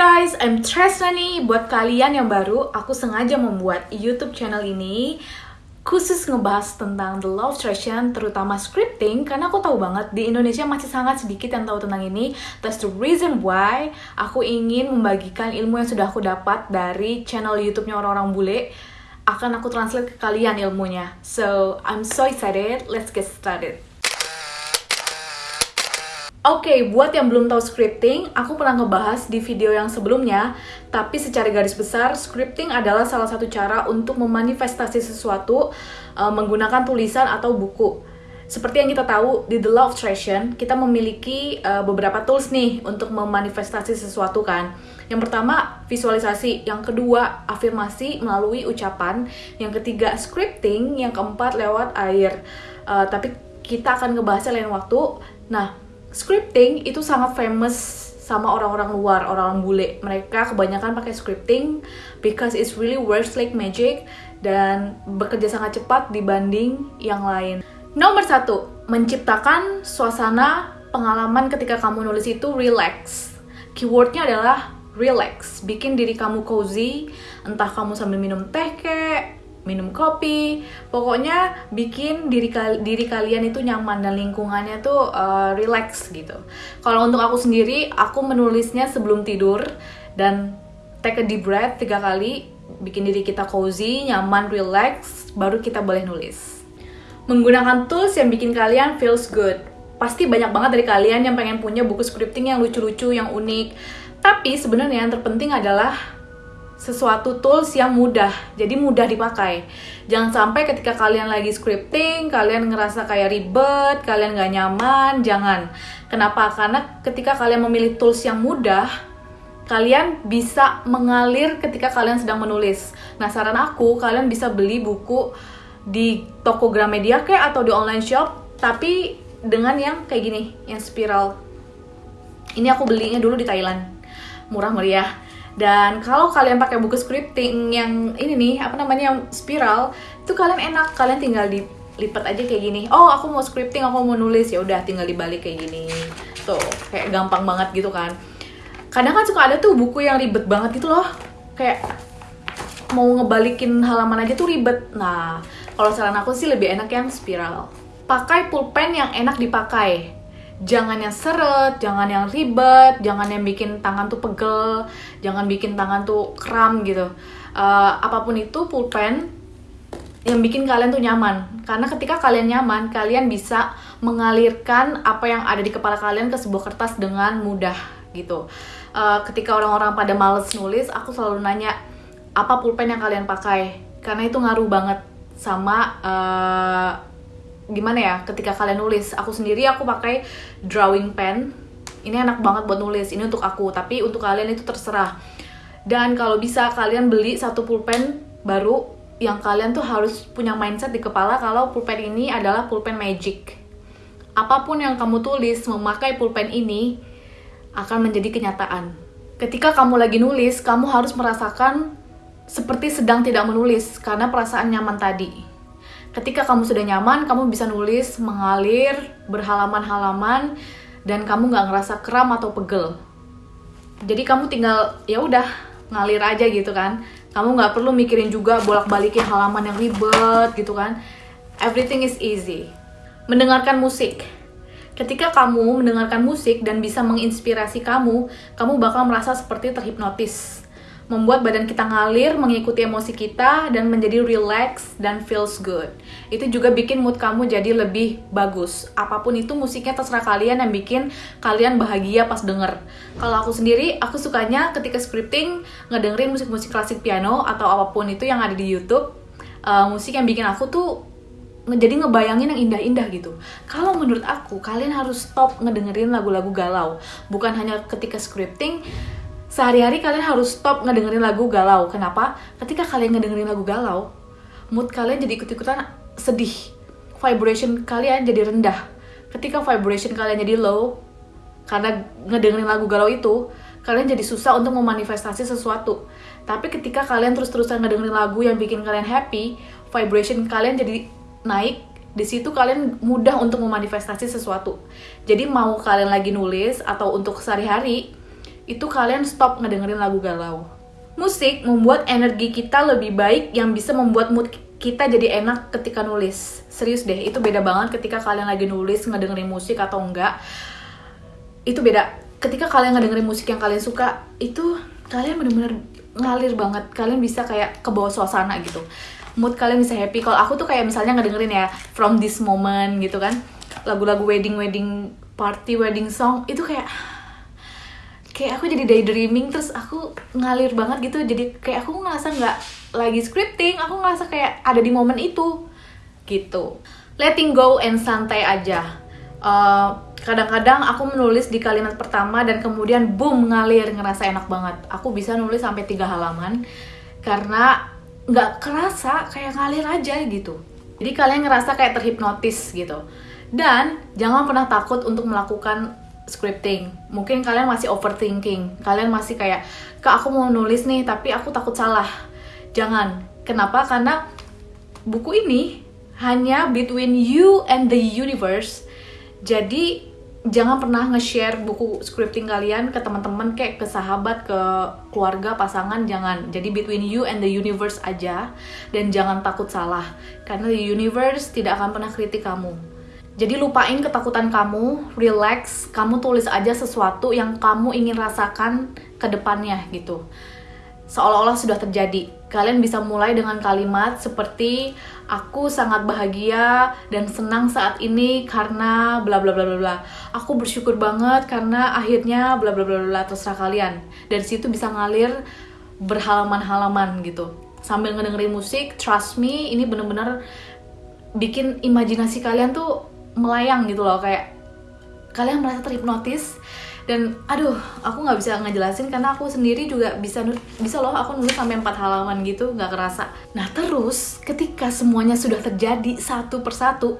guys, I'm Tresna nih. Buat kalian yang baru, aku sengaja membuat YouTube channel ini khusus ngebahas tentang the of attraction, terutama scripting, karena aku tahu banget di Indonesia masih sangat sedikit yang tahu tentang ini. That's the reason why aku ingin membagikan ilmu yang sudah aku dapat dari channel YouTube-nya orang-orang bule. Akan aku translate ke kalian ilmunya. So, I'm so excited. Let's get started. Oke, okay, buat yang belum tahu scripting, aku pernah ngebahas di video yang sebelumnya, tapi secara garis besar, scripting adalah salah satu cara untuk memanifestasi sesuatu uh, menggunakan tulisan atau buku. Seperti yang kita tahu di The Law of Attraction, kita memiliki uh, beberapa tools nih untuk memanifestasi sesuatu kan. Yang pertama, visualisasi. Yang kedua, afirmasi melalui ucapan. Yang ketiga, scripting. Yang keempat, lewat air. Uh, tapi kita akan ngebahasnya lain waktu. Nah, scripting itu sangat famous sama orang-orang luar, orang-orang bule. Mereka kebanyakan pakai scripting because it's really works like magic dan bekerja sangat cepat dibanding yang lain. Nomor satu, menciptakan suasana pengalaman ketika kamu nulis itu relax. Keywordnya adalah relax, bikin diri kamu cozy, entah kamu sambil minum teh kek, minum kopi. Pokoknya bikin diri diri kalian itu nyaman dan lingkungannya tuh uh, relax gitu. Kalau untuk aku sendiri aku menulisnya sebelum tidur dan take a deep breath tiga kali bikin diri kita cozy nyaman relax baru kita boleh nulis. Menggunakan tools yang bikin kalian feels good. Pasti banyak banget dari kalian yang pengen punya buku scripting yang lucu-lucu yang unik. Tapi sebenarnya yang terpenting adalah sesuatu tools yang mudah, jadi mudah dipakai. Jangan sampai ketika kalian lagi scripting, kalian ngerasa kayak ribet, kalian gak nyaman, jangan. Kenapa? Karena ketika kalian memilih tools yang mudah, kalian bisa mengalir ketika kalian sedang menulis. Nah, saran aku, kalian bisa beli buku di toko Gramedia kayak atau di online shop, tapi dengan yang kayak gini, yang spiral. Ini aku belinya dulu di Thailand. Murah meriah dan kalau kalian pakai buku scripting yang ini nih, apa namanya yang spiral, itu kalian enak, kalian tinggal dilipat aja kayak gini. Oh, aku mau scripting, aku mau nulis, ya udah tinggal dibalik kayak gini. Tuh, kayak gampang banget gitu kan. Kadang kan suka ada tuh buku yang ribet banget gitu loh. Kayak mau ngebalikin halaman aja tuh ribet. Nah, kalau saran aku sih lebih enak yang spiral. Pakai pulpen yang enak dipakai jangan yang seret, jangan yang ribet, jangan yang bikin tangan tuh pegel, jangan bikin tangan tuh kram gitu. Uh, apa pun itu pulpen yang bikin kalian tuh nyaman. Karena ketika kalian nyaman, kalian bisa mengalirkan apa yang ada di kepala kalian ke sebuah kertas dengan mudah gitu. Uh, ketika orang-orang pada males nulis, aku selalu nanya apa pulpen yang kalian pakai, karena itu ngaruh banget sama uh, gimana ya ketika kalian nulis aku sendiri aku pakai drawing pen. Ini enak banget buat nulis ini untuk aku tapi untuk kalian itu terserah. Dan kalau bisa kalian beli satu pulpen baru yang kalian tuh harus punya mindset di kepala kalau pulpen ini adalah pulpen magic. Apa pun yang kamu tulis memakai pulpen ini akan menjadi kenyataan. Ketika kamu lagi nulis kamu harus merasakan seperti sedang tidak menulis karena perasaan nyaman tadi Ketika kamu sudah nyaman, kamu bisa nulis, mengalir, berhalaman-halaman, dan kamu nggak ngerasa kram atau pegel. Jadi kamu tinggal ya udah ngalir aja gitu kan. Kamu nggak perlu mikirin juga bolak-balikin halaman yang ribet gitu kan. Everything is easy. Mendengarkan musik. Ketika kamu mendengarkan musik dan bisa menginspirasi kamu, kamu bakal merasa seperti terhipnotis membuat badan kita ngalir, mengikuti emosi kita, dan menjadi relax dan feels good. Itu juga bikin mood kamu jadi lebih bagus. Apa pun itu musiknya terserah kalian yang bikin kalian bahagia pas denger. Kalau aku sendiri, aku sukanya ketika scripting ngedengerin musik-musik klasik piano atau apa pun itu yang ada di YouTube. Uh, musik yang bikin aku tuh jadi ngebayangin yang indah-indah gitu. Kalau menurut aku, kalian harus stop ngedengerin lagu-lagu galau. Bukan hanya ketika scripting, sehari-hari kalian harus stop ngedengerin lagu galau. Kenapa? Ketika kalian ngedengerin lagu galau, mood kalian jadi ikut-ikutan sedih. Vibration kalian jadi rendah. Ketika vibration kalian jadi low, karena ngedengerin lagu galau itu, kalian jadi susah untuk memanifestasi sesuatu. Tapi ketika kalian terus-terusan ngedengerin lagu yang bikin kalian happy, vibration kalian jadi naik, di situ kalian mudah untuk memanifestasi sesuatu. Jadi mau kalian lagi nulis atau untuk sehari-hari, itu kalian stop ngedengerin lagu galau. Musik membuat energi kita lebih baik yang bisa membuat mood kita jadi enak ketika nulis. Serius deh, itu beda banget ketika kalian lagi nulis ngedengerin musik atau enggak. Itu beda. Ketika kalian ngedengerin musik yang kalian suka, itu kalian bener-bener ngalir banget. Kalian bisa kayak ke bawah suasana gitu. Mood kalian bisa happy. Kalau aku tuh kayak misalnya ngedengerin ya From This Moment gitu kan. Lagu-lagu wedding-wedding party, wedding song itu kayak kayak aku jadi daydreaming terus aku ngalir banget gitu. Jadi kayak aku ngerasa nggak lagi scripting aku ngerasa kayak ada di momen itu gitu. Letting go and santai aja. Kadang kadang-kadang aku menulis di kalimat pertama dan kemudian boom ngalir ngerasa enak banget. Aku bisa nulis sampai tiga halaman karena nggak kerasa kayak ngalir aja gitu. Jadi kalian ngerasa kayak terhipnotis gitu. Dan jangan pernah takut untuk melakukan scripting. Mungkin kalian masih overthinking. Kalian masih kayak, "Kak, aku mau nulis nih, tapi aku takut salah." Jangan. Kenapa? Karena buku ini hanya between you and the universe. Jadi jangan pernah nge-share buku scripting kalian ke teman-teman kayak ke sahabat, ke keluarga, pasangan, jangan. Jadi between you and the universe aja dan jangan takut salah karena the universe tidak akan pernah kritik kamu jadi lupain ketakutan kamu, relax, kamu tulis aja sesuatu yang kamu ingin rasakan ke depannya gitu. Seolah-olah sudah terjadi. Kalian bisa mulai dengan kalimat seperti aku sangat bahagia dan senang saat ini karena bla bla bla bla bla. Aku bersyukur banget karena akhirnya bla bla bla bla terserah kalian. Dari situ bisa ngalir berhalaman-halaman gitu. Sambil ngedengerin musik, trust me, ini bener-bener bikin imajinasi kalian tuh melayang gitu loh kayak kalian merasa terhipnotis dan aduh aku nggak bisa ngejelasin karena aku sendiri juga bisa bisa loh aku nulis sampai empat halaman gitu nggak kerasa. Nah terus ketika semuanya sudah terjadi satu persatu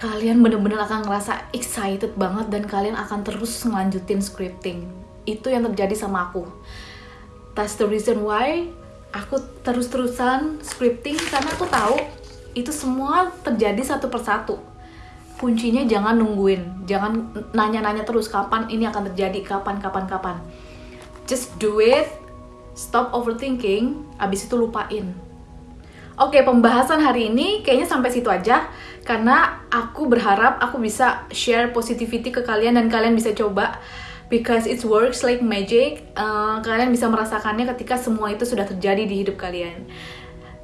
kalian bener-bener akan ngerasa excited banget dan kalian akan terus ngelanjutin scripting. Itu yang terjadi sama aku. That's the reason why aku terus-terusan scripting karena aku tahu itu semua terjadi satu persatu kuncinya jangan nungguin jangan nanya-nanya terus kapan ini akan terjadi kapan kapan kapan just do it stop overthinking abis itu lupain Oke, pembahasan hari ini kayaknya sampai situ aja karena aku berharap aku bisa share positivity ke kalian dan kalian bisa coba because it works like magic. Uh, kalian bisa merasakannya ketika semua itu sudah terjadi di hidup kalian.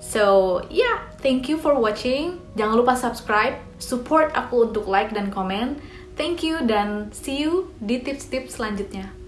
So, yeah, thank you for watching. Jangan lupa subscribe, support aku untuk like dan komen. Thank you dan see you di tips-tips selanjutnya.